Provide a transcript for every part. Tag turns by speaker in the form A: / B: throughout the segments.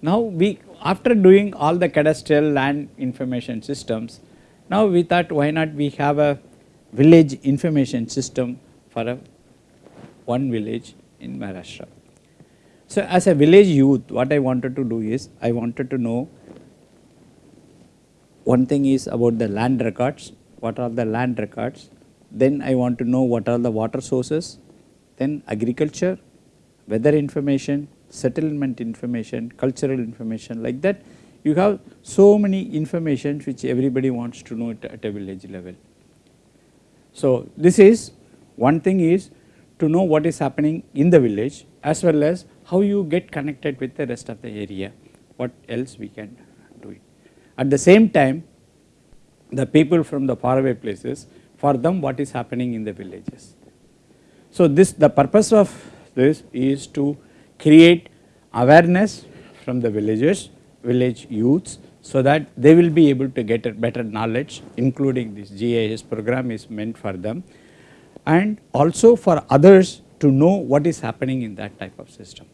A: Now we after doing all the cadastral land information systems, now we thought why not we have a village information system for a one village in Maharashtra. So as a village youth what I wanted to do is I wanted to know one thing is about the land records, what are the land records, then I want to know what are the water sources, then agriculture, weather information, settlement information, cultural information like that you have so many information which everybody wants to know at, a village level. So this is one thing is to know what is happening in the village as well as how you get connected with the rest of the area, what else we can do it. At the same time the people from the faraway places for them what is happening in the villages. So this the purpose of this is to create awareness from the villagers, village youths so that they will be able to get a better knowledge including this GIS program is meant for them and also for others to know what is happening in that type of system.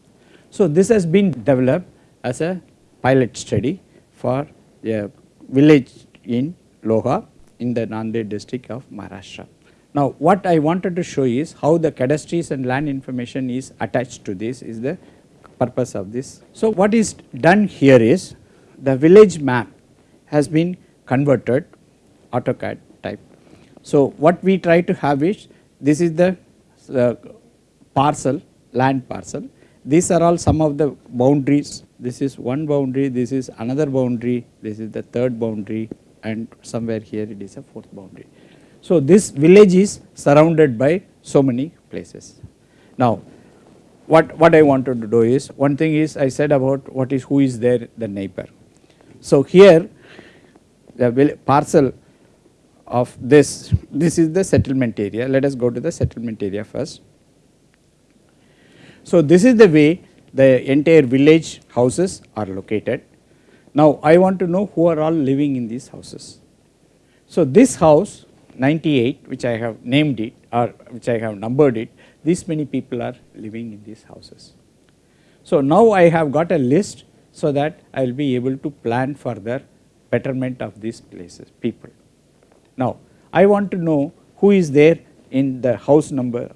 A: So this has been developed as a pilot study for a village in Loha in the Nanded district of Maharashtra. Now what I wanted to show is how the cadastries and land information is attached to this is the purpose of this. So what is done here is the village map has been converted AutoCAD type. So what we try to have is this is the uh, parcel land parcel these are all some of the boundaries this is one boundary this is another boundary this is the third boundary and somewhere here it is a fourth boundary. So this village is surrounded by so many places. Now what, what I wanted to do is one thing is I said about what is who is there the neighbor. So here the parcel of this, this is the settlement area let us go to the settlement area first. So this is the way the entire village houses are located. Now I want to know who are all living in these houses. So this house 98 which I have named it or which I have numbered it this many people are living in these houses. So now I have got a list so that I will be able to plan further betterment of these places people. Now I want to know who is there in the house number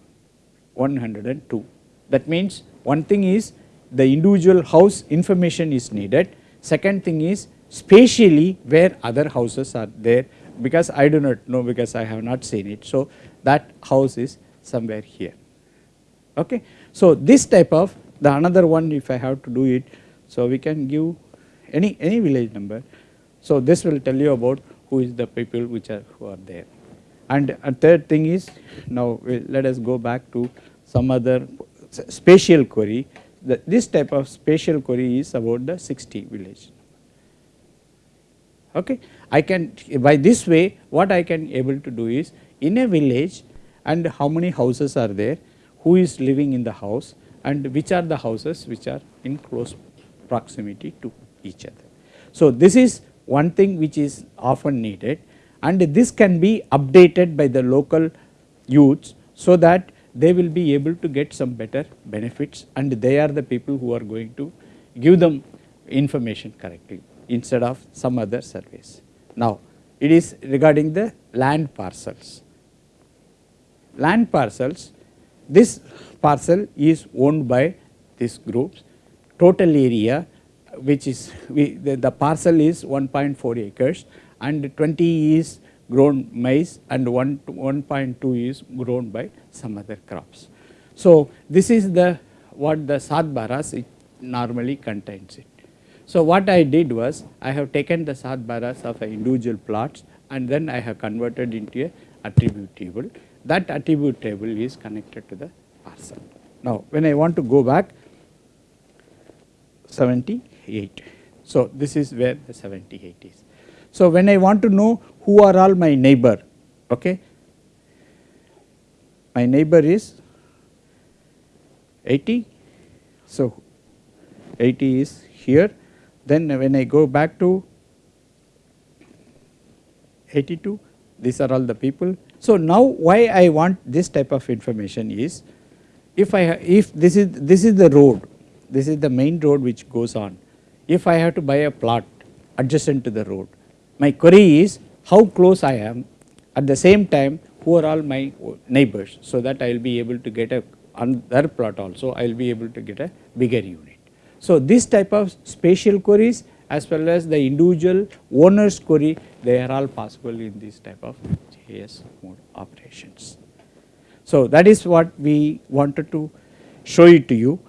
A: 102 that means one thing is the individual house information is needed second thing is spatially where other houses are there because I do not know because I have not seen it. So that house is somewhere here. Okay. So this type of the another one if I have to do it so we can give any any village number. So this will tell you about who is the people which are who are there. And a third thing is now let us go back to some other spatial query. The, this type of spatial query is about the 60 village okay. I can by this way what I can able to do is in a village and how many houses are there, who is living in the house and which are the houses which are in close proximity to each other. So this is one thing which is often needed and this can be updated by the local youths so that they will be able to get some better benefits and they are the people who are going to give them information correctly instead of some other surveys. Now it is regarding the land parcels. Land parcels, this parcel is owned by these groups, total area which is we, the, the parcel is 1.4 acres and 20 is grown maize and 1 1.2 is grown by some other crops. So this is the what the Satbaras it normally contains it. So what I did was I have taken the Satbaras of individual plots and then I have converted into a attribute table. That attribute table is connected to the parcel. Now when I want to go back 78. So this is where the 78 is. So when I want to know who are all my neighbor, okay, my neighbor is 80. So 80 is here then when I go back to 82 these are all the people. So now why I want this type of information is if I if this is this is the road this is the main road which goes on if I have to buy a plot adjacent to the road, my query is how close I am at the same time who are all my neighbors so that I will be able to get a on their plot also I will be able to get a bigger unit. So, this type of spatial queries as well as the individual owner's query they are all possible in this type of GIS mode operations. So, that is what we wanted to show it to you.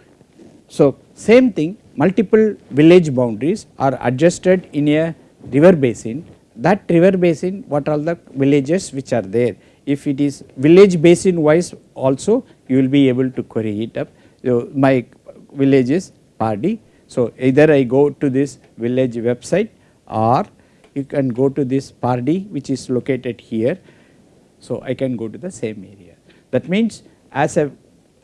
A: So, same thing multiple village boundaries are adjusted in a river basin that river basin what are the villages which are there if it is village basin wise also you will be able to query it up. So, my village is Pardi. So, either I go to this village website or you can go to this Pardi which is located here. So, I can go to the same area. That means as a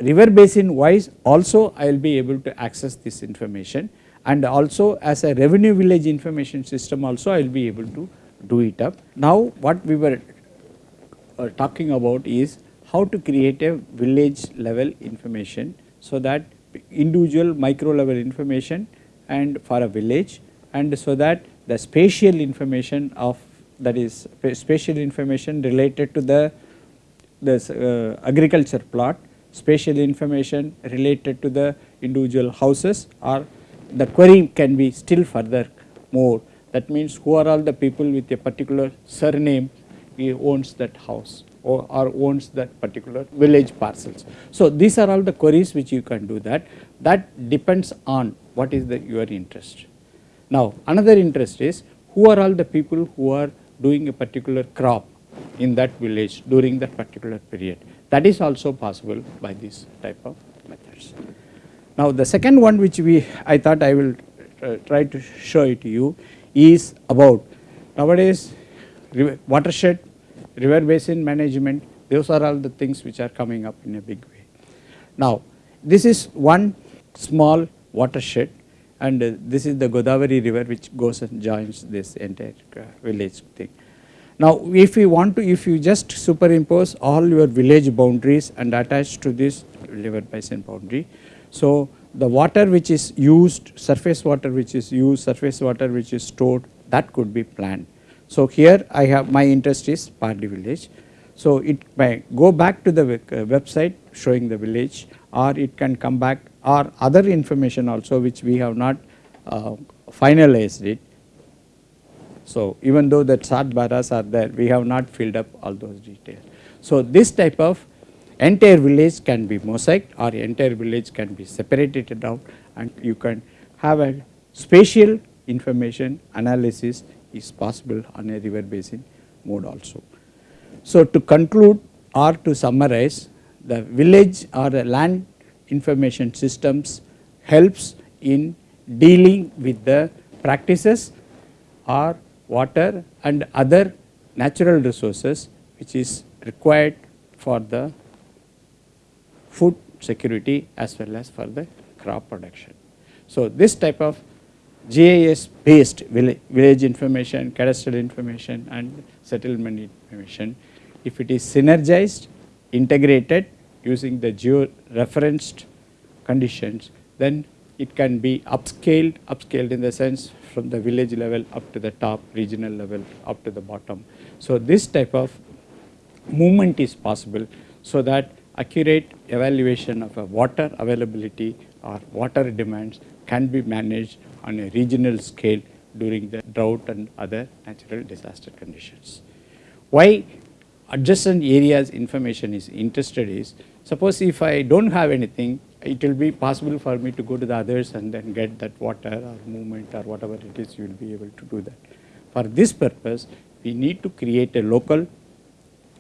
A: river basin wise also I will be able to access this information and also as a revenue village information system also I will be able to do it up. Now what we were uh, talking about is how to create a village level information so that individual micro level information and for a village and so that the spatial information of that is spatial information related to the this uh, agriculture plot, spatial information related to the individual houses or the query can be still further more. That means who are all the people with a particular surname he owns that house or, or owns that particular village parcels. So, these are all the queries which you can do that that depends on what is the your interest. Now, another interest is who are all the people who are doing a particular crop in that village during that particular period that is also possible by this type of methods. Now, the second one which we I thought I will uh, try to show it to you is about nowadays watershed, river basin management those are all the things which are coming up in a big way. Now, this is one small watershed and uh, this is the Godavari river which goes and joins this entire uh, village thing. Now, if you want to if you just superimpose all your village boundaries and attach to this river basin boundary. So, the water which is used surface water which is used surface water which is stored that could be planned. So, here I have my interest is Pardi village. So, it may go back to the uh, website showing the village or it can come back or other information also which we have not uh, finalized it. So, even though the Satbaras are there we have not filled up all those details. So, this type of entire village can be mosaic or entire village can be separated out and you can have a spatial information analysis is possible on a river basin mode also. So, to conclude or to summarize the village or the land information systems helps in dealing with the practices or water and other natural resources which is required for the food security as well as for the crop production. So, this type of GIS based village information, cadastral information and settlement information. If it is synergized, integrated using the geo referenced conditions, then it can be upscaled, upscaled in the sense from the village level up to the top, regional level up to the bottom. So, this type of movement is possible so that accurate evaluation of water availability or water demands can be managed on a regional scale during the drought and other natural disaster conditions. Why adjacent areas information is interested is suppose if I do not have anything it will be possible for me to go to the others and then get that water or movement or whatever it is you will be able to do that. For this purpose we need to create a local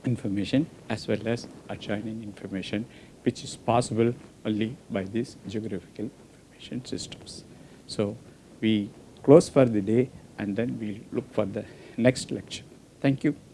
A: information as well as adjoining information which is possible only by this geographical information systems. So, we close for the day and then we look for the next lecture. Thank you.